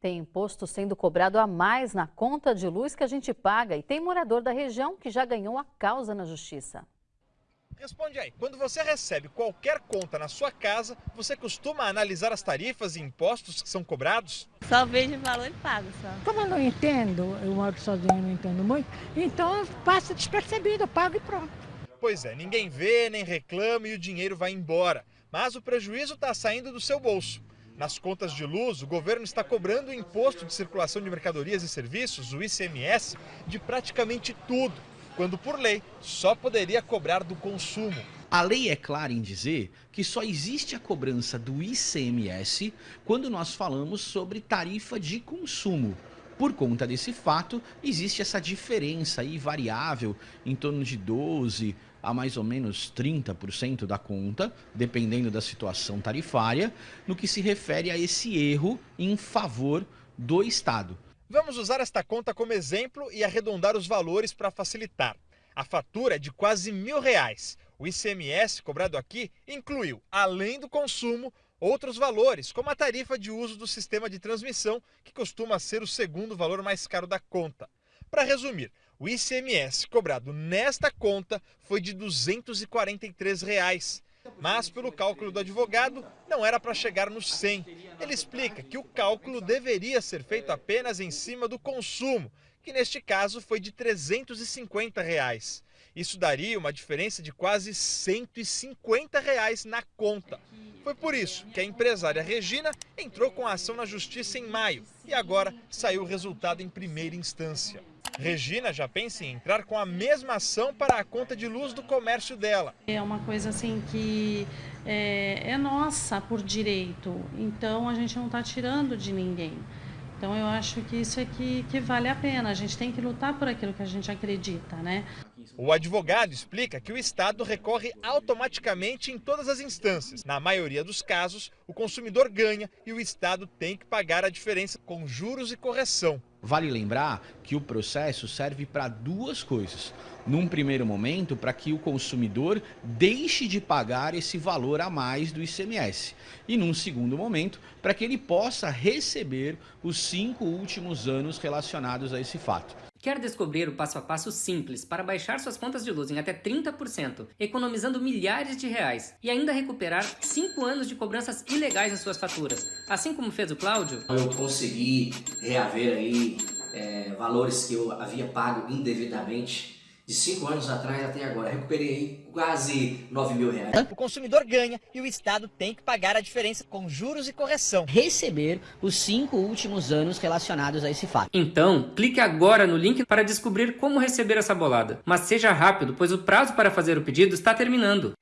Tem imposto sendo cobrado a mais na conta de luz que a gente paga e tem morador da região que já ganhou a causa na justiça. Responde aí, quando você recebe qualquer conta na sua casa, você costuma analisar as tarifas e impostos que são cobrados? Só vejo o valor e pago só. Como eu não entendo, eu moro sozinho, não entendo muito, então passa despercebido, eu pago e pronto. Pois é, ninguém vê, nem reclama e o dinheiro vai embora. Mas o prejuízo está saindo do seu bolso. Nas contas de luz, o governo está cobrando o imposto de circulação de mercadorias e serviços, o ICMS, de praticamente tudo quando por lei só poderia cobrar do consumo. A lei é clara em dizer que só existe a cobrança do ICMS quando nós falamos sobre tarifa de consumo. Por conta desse fato, existe essa diferença aí variável em torno de 12 a mais ou menos 30% da conta, dependendo da situação tarifária, no que se refere a esse erro em favor do Estado. Vamos usar esta conta como exemplo e arredondar os valores para facilitar. A fatura é de quase mil reais. O ICMS cobrado aqui incluiu, além do consumo, outros valores, como a tarifa de uso do sistema de transmissão, que costuma ser o segundo valor mais caro da conta. Para resumir, o ICMS cobrado nesta conta foi de 243 reais. Mas, pelo cálculo do advogado, não era para chegar nos 100. Ele explica que o cálculo deveria ser feito apenas em cima do consumo, que neste caso foi de 350 reais. Isso daria uma diferença de quase 150 reais na conta. Foi por isso que a empresária Regina entrou com a ação na justiça em maio e agora saiu o resultado em primeira instância. Regina já pensa em entrar com a mesma ação para a conta de luz do comércio dela. É uma coisa assim que é, é nossa por direito, então a gente não está tirando de ninguém. Então eu acho que isso é que, que vale a pena, a gente tem que lutar por aquilo que a gente acredita, né? O advogado explica que o Estado recorre automaticamente em todas as instâncias. Na maioria dos casos, o consumidor ganha e o Estado tem que pagar a diferença com juros e correção. Vale lembrar que o processo serve para duas coisas. Num primeiro momento, para que o consumidor deixe de pagar esse valor a mais do ICMS. E num segundo momento, para que ele possa receber os cinco últimos anos relacionados a esse fato. Quer descobrir o passo a passo simples para baixar suas contas de luz em até 30%, economizando milhares de reais e ainda recuperar 5 anos de cobranças ilegais nas suas faturas, assim como fez o Cláudio? Eu consegui reaver aí é, valores que eu havia pago indevidamente de cinco anos atrás até agora. Recuperei quase 9 mil reais. O consumidor ganha e o Estado tem que pagar a diferença com juros e correção. Receber os cinco últimos anos relacionados a esse fato. Então, clique agora no link para descobrir como receber essa bolada. Mas seja rápido, pois o prazo para fazer o pedido está terminando.